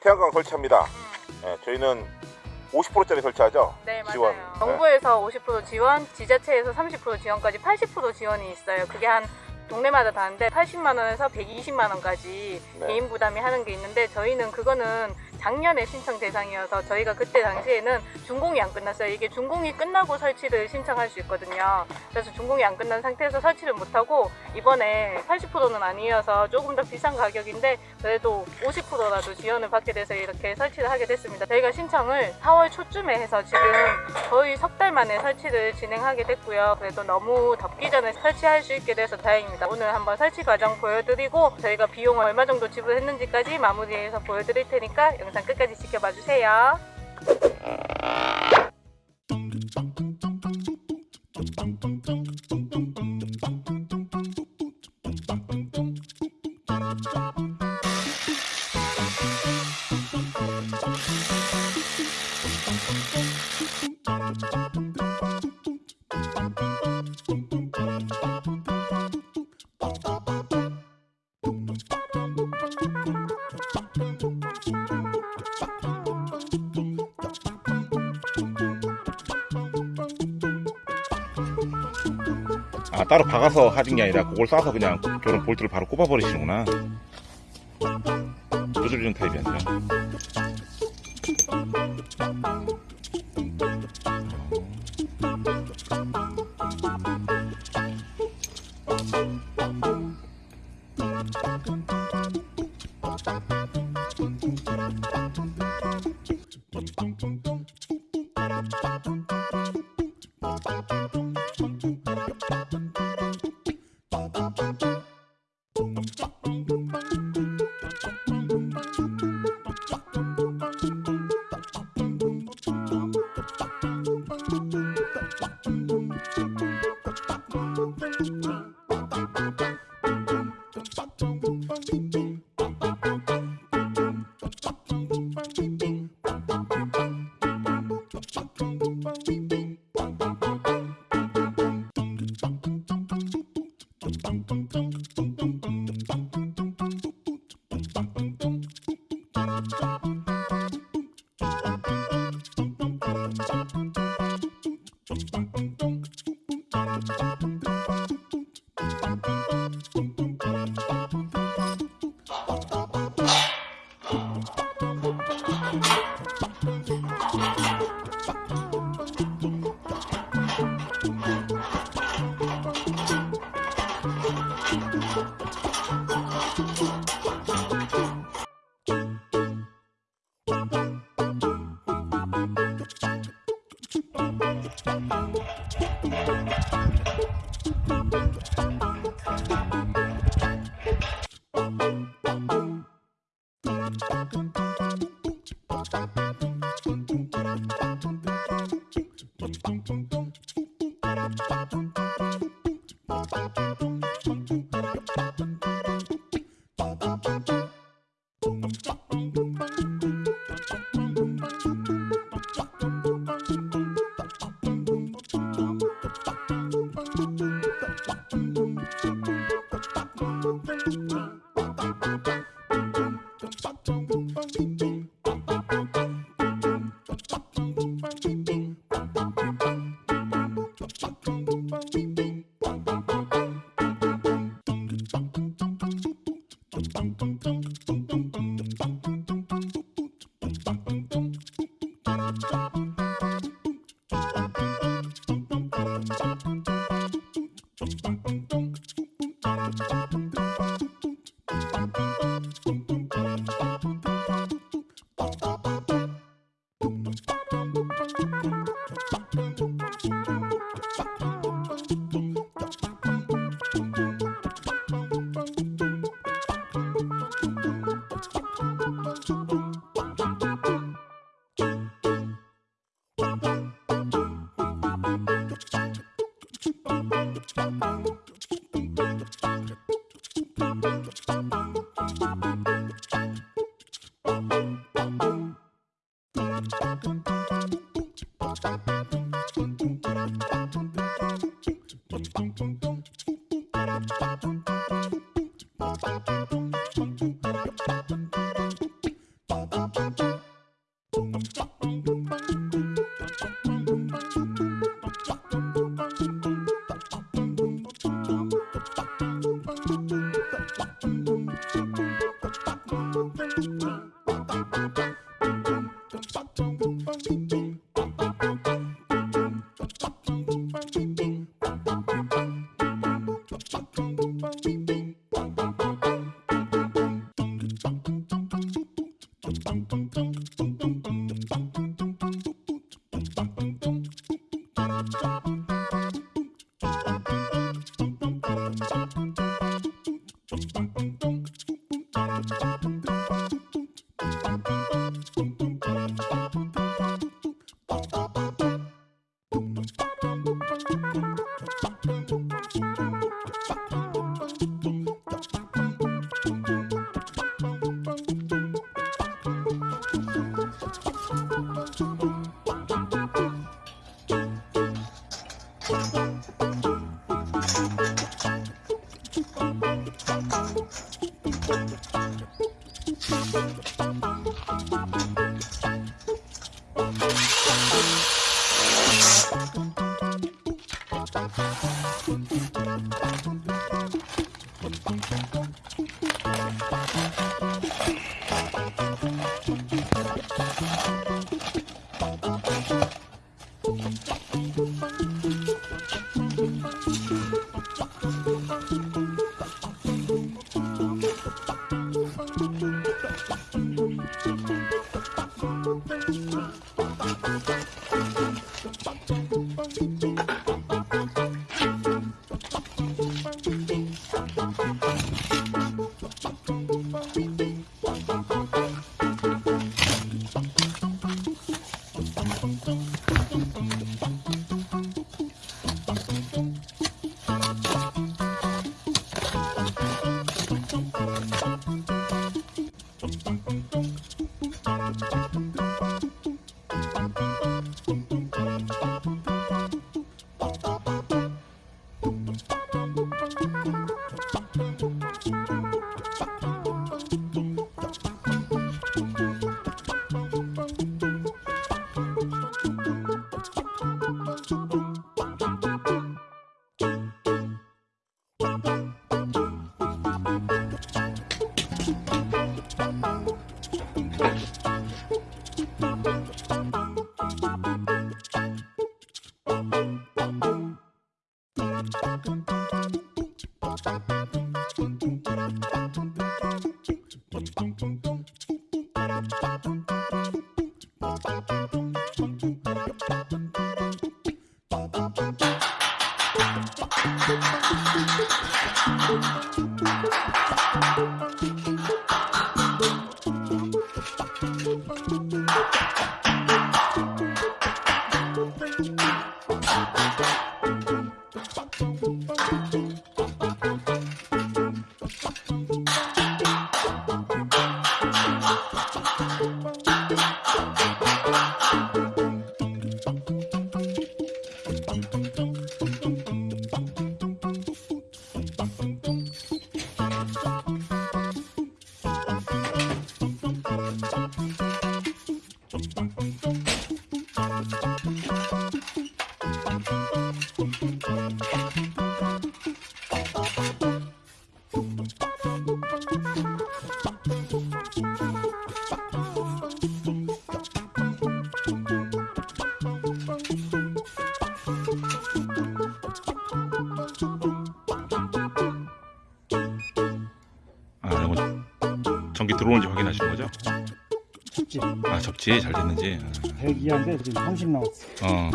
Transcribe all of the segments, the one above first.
태양광 설치합니다. 예, 저희는 50%짜리 설치하죠. 네 맞아요. 지원. 정부에서 50% 지원, 지자체에서 30% 지원까지 80% 지원이 있어요. 그게 한 동네마다 다른데 80만 원에서 120만 원까지 네. 개인 부담이 하는 게 있는데 저희는 그거는 작년에 신청 대상이어서 저희가 그때 당시에는 준공이 안 끝났어요. 이게 준공이 끝나고 설치를 신청할 수 있거든요. 그래서 준공이 안 끝난 상태에서 설치를 못하고 이번에 80%는 아니어서 조금 더 비싼 가격인데 그래도 50%라도 지원을 받게 돼서 이렇게 설치를 하게 됐습니다. 저희가 신청을 4월 초쯤에 해서 지금 거의 석 달 만에 설치를 진행하게 됐고요. 그래도 너무 덥기 전에 설치할 수 있게 돼서 다행입니다. 오늘 한번 설치 과정 보여드리고 저희가 비용을 얼마 정도 지불했는지까지 마무리해서 보여드릴 테니까 영상 끝까지 지켜봐 주세요. 따로 박아서 하신 게 아니라 그걸 쏴서 그냥 그런 볼트를 바로 꼽아버리시는구나 조절리는 타입이 아니라 음. Don't Thank you. Don't Thank you. Tum, tum, tum, tum, tum, tum, Boom, boom. ドンドンドンドンドンドンドン。 이건 전기 들어오는지 확인하시는 거죠? 춥지? 아, 접지 잘 됐는지. 102한데 지금 30 나왔어. 어.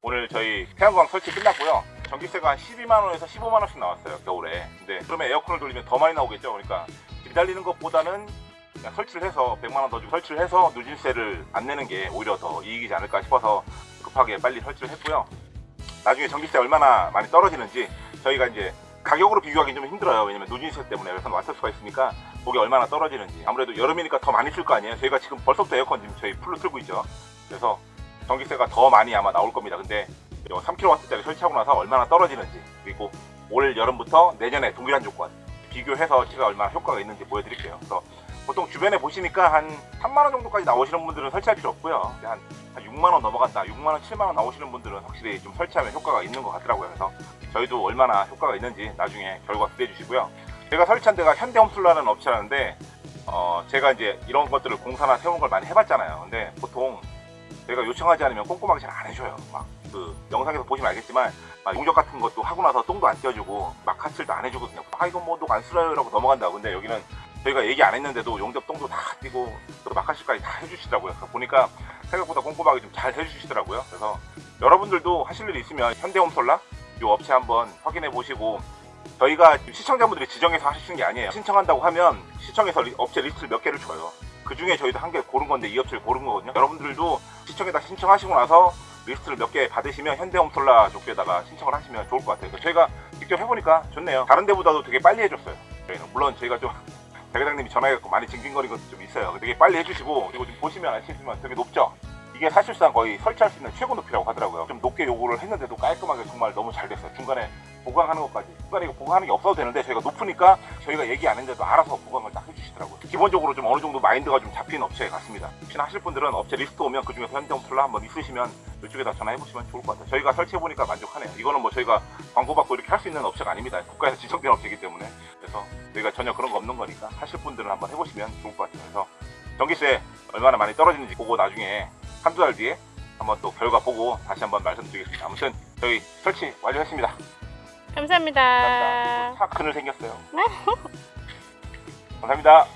오늘 저희 태양광 설치 끝났고요. 전기세가 한 12만 원에서 15만 원씩 나왔어요 겨울에. 근데 그러면 에어컨을 돌리면 더 많이 나오겠죠. 그러니까 기다리는 것보다는 그냥 설치를 해서 100만 원 더 주고 설치를 해서 누진세를 안 내는 게 오히려 더 이익이지 않을까 싶어서 급하게 빨리 설치를 했고요. 나중에 전기세 얼마나 많이 떨어지는지 저희가 이제 가격으로 비교하기 좀 힘들어요. 왜냐면 누진세 때문에 그래서 맞출 수가 있으니까 그게 얼마나 떨어지는지 아무래도 여름이니까 더 많이 쓸 거 아니에요. 저희가 지금 벌써부터 에어컨 지금 저희 풀로 틀고 있죠. 그래서 전기세가 더 많이 아마 나올 겁니다. 근데 3kW짜리 설치하고 나서 얼마나 떨어지는지 그리고 올 여름부터 내년에 동일한 조건 비교해서 제가 얼마나 효과가 있는지 보여드릴게요. 그래서 보통 주변에 보시니까 한 3만 원 정도까지 나오시는 분들은 설치할 필요 없고요. 한, 한 6만 원 넘어간다, 6만 원, 7만 원 나오시는 분들은 확실히 좀 설치하면 효과가 있는 것 같더라고요. 그래서 저희도 얼마나 효과가 있는지 나중에 결과 기대해 주시고요. 제가 설치한 데가 현대홈술라는 업체라는데 어, 제가 이제 이런 것들을 공사나 세운 걸 많이 해봤잖아요. 근데 보통 저희가 요청하지 않으면 꼼꼼하게 잘 안 해줘요. 막 그 영상에서 보시면 알겠지만 막 용접 같은 것도 하고 나서 똥도 안 떼어주고 막 카칠도 안 그냥 아 이거 뭐녹안 쓸어요라고 넘어간다고. 근데 여기는 저희가 얘기 안 했는데도 용접 똥도 다 떼고 또 마카실까지 다 해주시더라고요. 보니까 생각보다 꼼꼼하게 좀 잘 해주시더라고요. 그래서 여러분들도 하실 일이 있으면 현대홈솔라 이 업체 한번 확인해 보시고 저희가 시청자분들이 지정해서 하시는 게 아니에요. 신청한다고 하면 시청에서 리- 업체 리스트를 몇 개를 줘요. 그 중에 저희도 한 개 고른 건데 이 업체를 고른 거거든요. 여러분들도 시청에다 신청하시고 나서 리스트를 몇 개 받으시면 현대홈솔라 쪽에다가 신청을 하시면 좋을 것 같아요. 저희가 직접 해보니까 좋네요. 다른 데보다도 되게 빨리 해줬어요. 저희는 물론 저희가 좀 대회장님이 전화해갖고 많이 징징거린 것도 좀 있어요. 되게 빨리 해주시고 그리고 지금 보시면 아시겠지만 되게 높죠. 이게 사실상 거의 설치할 수 있는 최고 높이라고 하더라고요. 좀 높게 요구를 했는데도 깔끔하게 정말 너무 잘 됐어요. 중간에 보강하는 것까지. 중간에 이거 보강하는 게 없어도 되는데 저희가 높으니까 저희가 얘기 안 했는데도 알아서 보강을 딱 해주시더라고요. 기본적으로 좀 어느 정도 마인드가 좀 잡힌 업체 같습니다. 혹시나 하실 분들은 업체 리스트 오면 그 중에서 현대홈 플라 한번 있으시면 이쪽에다 전화해보시면 좋을 것 같아요. 저희가 설치해보니까 만족하네요. 이거는 뭐 저희가 광고받고 이렇게 할 수 있는 업체가 아닙니다. 국가에서 지정된 업체이기 때문에. 그래서 저희가 전혀 그런 거 없는 거니까 하실 분들은 한번 해보시면 좋을 것 같아요. 그래서 전기세 얼마나 많이 떨어지는지 보고 나중에 한두 달 뒤에 한번 또 결과 보고 다시 한번 말씀드리겠습니다. 아무튼 저희 설치 완료했습니다. 감사합니다. 감사합니다. 차 그늘 생겼어요. 감사합니다.